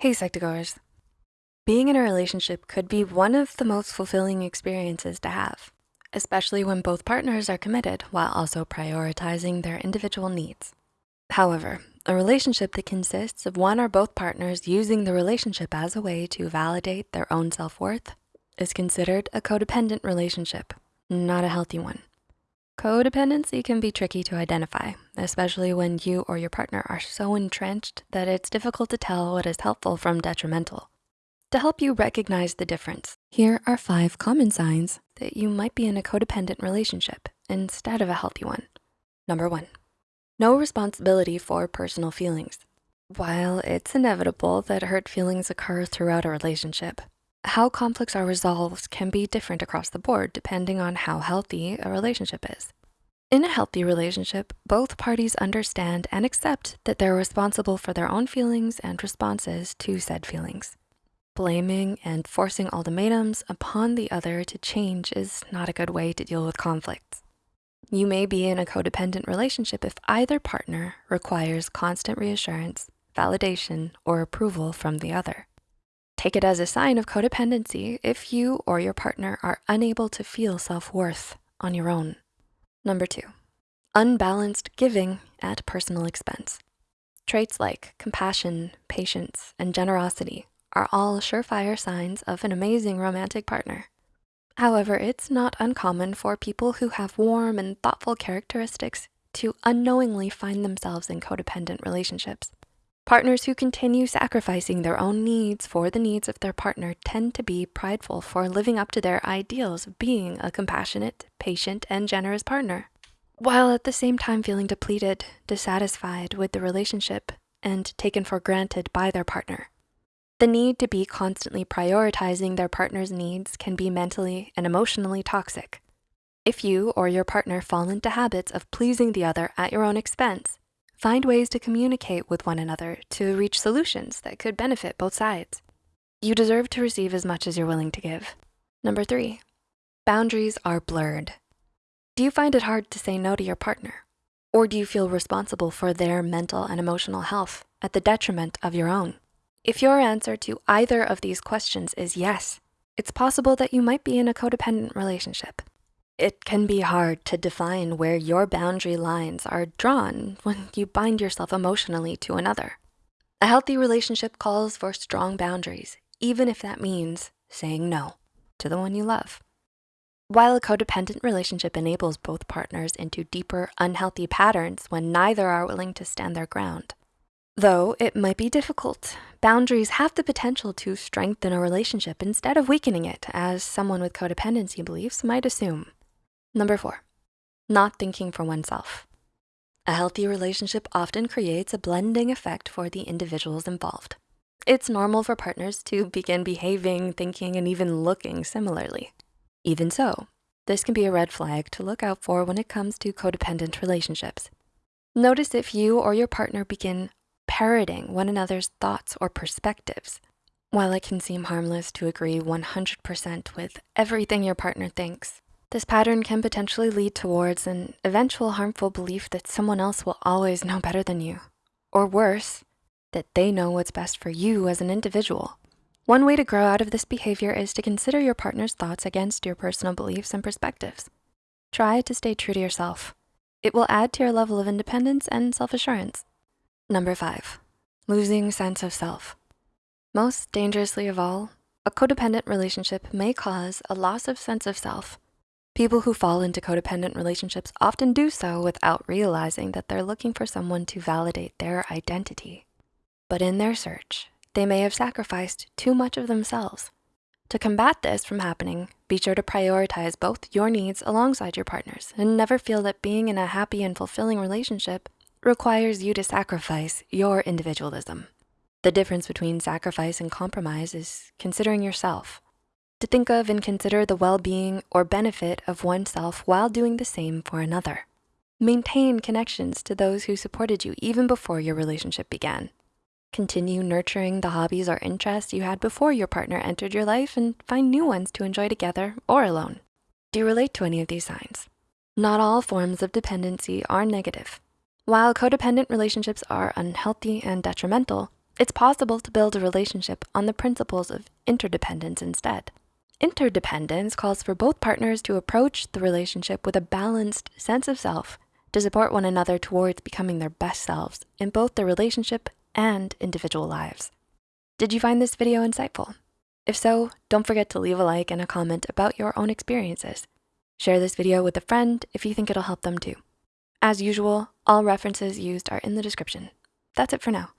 Hey Psych2Goers. Being in a relationship could be one of the most fulfilling experiences to have, especially when both partners are committed while also prioritizing their individual needs. However, a relationship that consists of one or both partners using the relationship as a way to validate their own self-worth is considered a codependent relationship, not a healthy one. Codependency can be tricky to identify, especially when you or your partner are so entrenched that it's difficult to tell what is helpful from detrimental. To help you recognize the difference, here are five common signs that you might be in a codependent relationship instead of a healthy one. Number one, no responsibility for personal feelings. While it's inevitable that hurt feelings occur throughout a relationship, how conflicts are resolved can be different across the board depending on how healthy a relationship is. In a healthy relationship, both parties understand and accept that they're responsible for their own feelings and responses to said feelings. Blaming and forcing ultimatums upon the other to change is not a good way to deal with conflicts. You may be in a codependent relationship if either partner requires constant reassurance, validation, or approval from the other. Take it as a sign of codependency if you or your partner are unable to feel self-worth on your own. Number two, unbalanced giving at personal expense. Traits like compassion, patience, and generosity are all surefire signs of an amazing romantic partner. However, it's not uncommon for people who have warm and thoughtful characteristics to unknowingly find themselves in codependent relationships. Partners who continue sacrificing their own needs for the needs of their partner tend to be prideful for living up to their ideals of being a compassionate, patient, and generous partner, while at the same time feeling depleted, dissatisfied with the relationship, and taken for granted by their partner. The need to be constantly prioritizing their partner's needs can be mentally and emotionally toxic. If you or your partner fall into habits of pleasing the other at your own expense, Find ways to communicate with one another to reach solutions that could benefit both sides. You deserve to receive as much as you're willing to give. Number three, boundaries are blurred. Do you find it hard to say no to your partner? Or do you feel responsible for their mental and emotional health at the detriment of your own? If your answer to either of these questions is yes, it's possible that you might be in a codependent relationship. It can be hard to define where your boundary lines are drawn when you bind yourself emotionally to another. A healthy relationship calls for strong boundaries, even if that means saying no to the one you love. While a codependent relationship enables both partners into deeper, unhealthy patterns when neither are willing to stand their ground. Though it might be difficult, boundaries have the potential to strengthen a relationship instead of weakening it, as someone with codependency beliefs might assume. Number four, not thinking for oneself. A healthy relationship often creates a blending effect for the individuals involved. It's normal for partners to begin behaving, thinking, and even looking similarly. Even so, this can be a red flag to look out for when it comes to codependent relationships. Notice if you or your partner begin parroting one another's thoughts or perspectives. While it can seem harmless to agree 100% with everything your partner thinks, this pattern can potentially lead towards an eventual harmful belief that someone else will always know better than you. Or worse, that they know what's best for you as an individual. One way to grow out of this behavior is to consider your partner's thoughts against your personal beliefs and perspectives. Try to stay true to yourself. It will add to your level of independence and self-assurance. Number five, losing sense of self. Most dangerously of all, a codependent relationship may cause a loss of sense of self People who fall into codependent relationships often do so without realizing that they're looking for someone to validate their identity. But in their search, they may have sacrificed too much of themselves. To combat this from happening, be sure to prioritize both your needs alongside your partner's and never feel that being in a happy and fulfilling relationship requires you to sacrifice your individualism. The difference between sacrifice and compromise is considering yourself to think of and consider the well-being or benefit of oneself while doing the same for another. Maintain connections to those who supported you even before your relationship began. Continue nurturing the hobbies or interests you had before your partner entered your life and find new ones to enjoy together or alone. Do you relate to any of these signs? Not all forms of dependency are negative. While codependent relationships are unhealthy and detrimental, It's possible to build a relationship on the principles of interdependence instead. Interdependence calls for both partners to approach the relationship with a balanced sense of self to support one another towards becoming their best selves in both their relationship and individual lives. Did you find this video insightful? If so, don't forget to leave a like and a comment about your own experiences. Share this video with a friend if you think it'll help them too. As usual, all references used are in the description. That's it for now.